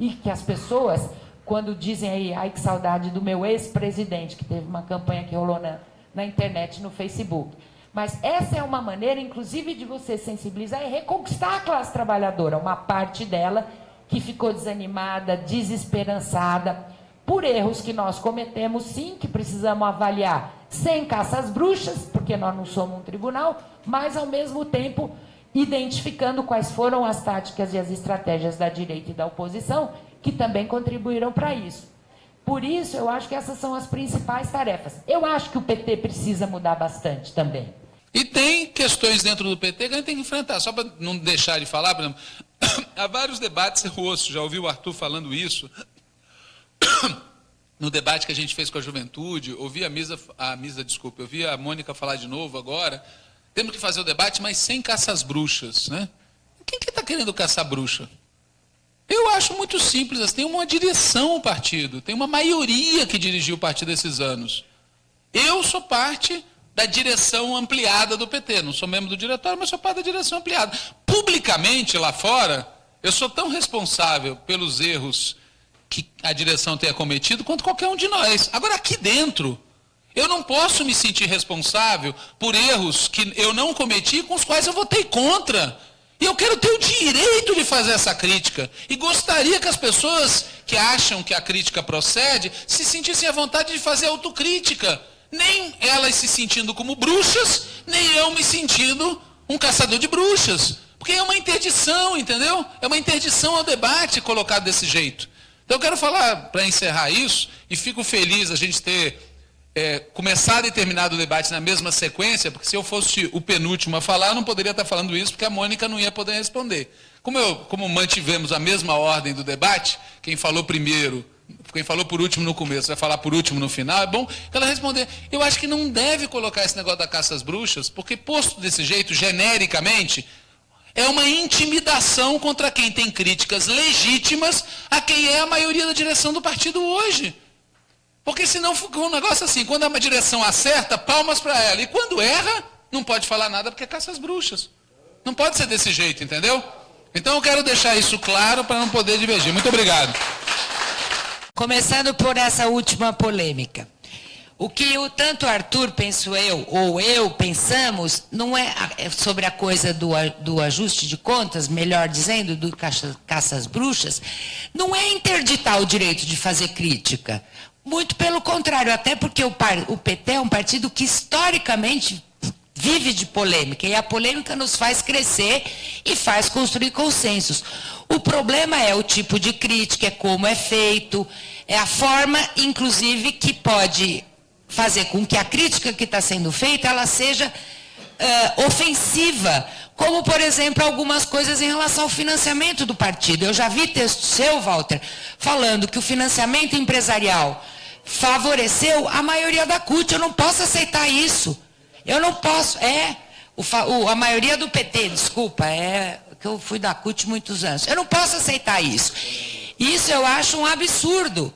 e que as pessoas, quando dizem aí, ai que saudade do meu ex-presidente, que teve uma campanha que rolou na, na internet, no Facebook. Mas essa é uma maneira, inclusive, de você sensibilizar e reconquistar a classe trabalhadora, uma parte dela que ficou desanimada, desesperançada, por erros que nós cometemos, sim, que precisamos avaliar sem caça às bruxas, porque nós não somos um tribunal, mas, ao mesmo tempo, identificando quais foram as táticas e as estratégias da direita e da oposição, que também contribuíram para isso. Por isso, eu acho que essas são as principais tarefas. Eu acho que o PT precisa mudar bastante também. E tem questões dentro do PT que a gente tem que enfrentar. Só para não deixar de falar, por exemplo, há vários debates, ouço, já ouvi o Arthur falando isso, no debate que a gente fez com a juventude, ouvi a Misa, a Misa, desculpa, ouvi a Mônica falar de novo agora, temos que fazer o debate, mas sem caça às bruxas. Né? Quem que está querendo caçar bruxa? Eu acho muito simples, tem uma direção o partido, tem uma maioria que dirigiu o partido esses anos. Eu sou parte da direção ampliada do PT, não sou membro do diretório, mas sou parte da direção ampliada. Publicamente, lá fora, eu sou tão responsável pelos erros que a direção tenha cometido quanto qualquer um de nós. Agora, aqui dentro, eu não posso me sentir responsável por erros que eu não cometi com os quais eu votei contra. E eu quero ter o direito de fazer essa crítica. E gostaria que as pessoas que acham que a crítica procede se sentissem à vontade de fazer autocrítica. Nem elas se sentindo como bruxas, nem eu me sentindo um caçador de bruxas. Porque é uma interdição, entendeu? É uma interdição ao debate colocado desse jeito. Então eu quero falar, para encerrar isso, e fico feliz a gente ter é, começado e terminado o debate na mesma sequência, porque se eu fosse o penúltimo a falar, eu não poderia estar falando isso, porque a Mônica não ia poder responder. Como, eu, como mantivemos a mesma ordem do debate, quem falou primeiro, quem falou por último no começo, vai falar por último no final, é bom ela responder. Eu acho que não deve colocar esse negócio da caça às bruxas, porque posto desse jeito, genericamente, é uma intimidação contra quem tem críticas legítimas a quem é a maioria da direção do partido hoje. Porque senão um negócio assim, quando a direção acerta, palmas para ela. E quando erra, não pode falar nada porque caça as bruxas. Não pode ser desse jeito, entendeu? Então eu quero deixar isso claro para não poder divergir. Muito obrigado. Começando por essa última polêmica. O que o, tanto Arthur, penso eu, ou eu pensamos, não é, é sobre a coisa do, do ajuste de contas, melhor dizendo, do caça, caça às bruxas, não é interditar o direito de fazer crítica. Muito pelo contrário, até porque o, o PT é um partido que historicamente vive de polêmica, e a polêmica nos faz crescer e faz construir consensos. O problema é o tipo de crítica, é como é feito, é a forma, inclusive, que pode fazer com que a crítica que está sendo feita ela seja uh, ofensiva, como, por exemplo, algumas coisas em relação ao financiamento do partido. Eu já vi texto seu, Walter, falando que o financiamento empresarial favoreceu a maioria da CUT. Eu não posso aceitar isso. Eu não posso. É, o, o, a maioria do PT, desculpa, é que eu fui da CUT muitos anos. Eu não posso aceitar isso. Isso eu acho um absurdo.